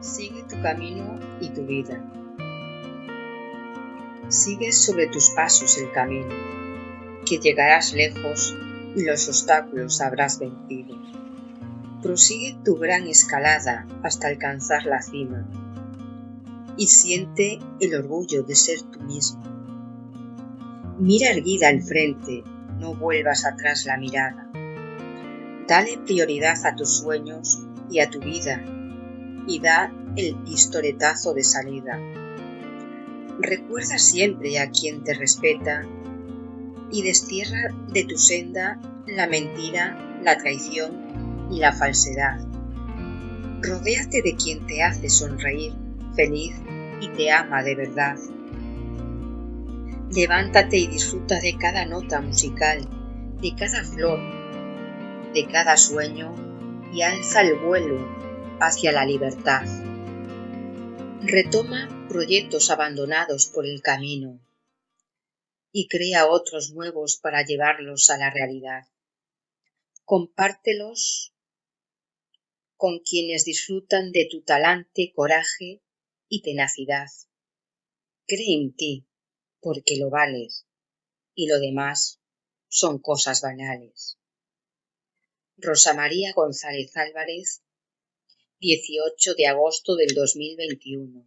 tu camino y tu vida. Sigue sobre tus pasos el camino, que llegarás lejos y los obstáculos habrás vencido. Prosigue tu gran escalada hasta alcanzar la cima y siente el orgullo de ser tú mismo. Mira erguida al frente, no vuelvas atrás la mirada. Dale prioridad a tus sueños y a tu vida y da el pistoletazo de salida. Recuerda siempre a quien te respeta y destierra de tu senda la mentira, la traición y la falsedad. Rodéate de quien te hace sonreír, feliz y te ama de verdad. Levántate y disfruta de cada nota musical, de cada flor, de cada sueño y alza el vuelo hacia la libertad. Retoma proyectos abandonados por el camino y crea otros nuevos para llevarlos a la realidad. Compártelos con quienes disfrutan de tu talante, coraje y tenacidad. Cree en ti, porque lo vales, y lo demás son cosas banales. Rosa María González Álvarez 18 de agosto del 2021